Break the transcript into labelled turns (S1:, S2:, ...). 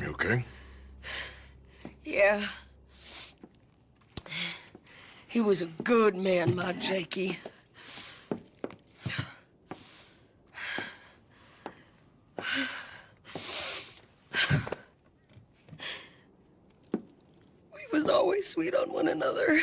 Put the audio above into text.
S1: You okay? Yeah. He was a good man, my Jakey. We was always sweet on one another.